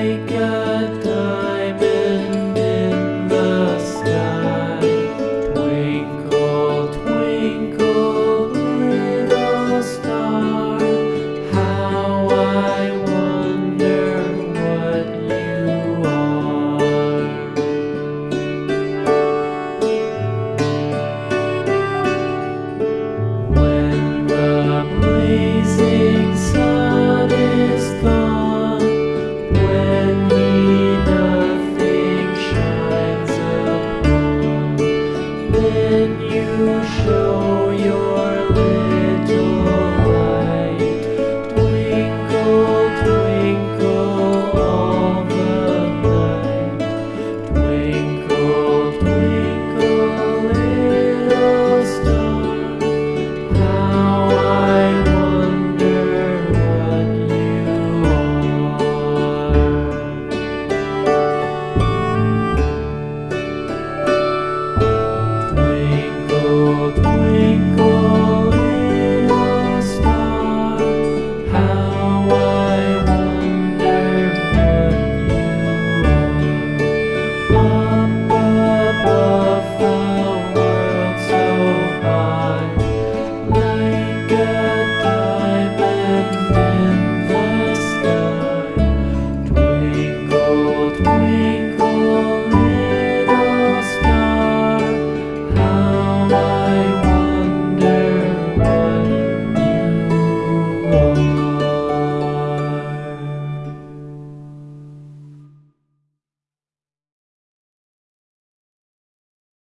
make a you show.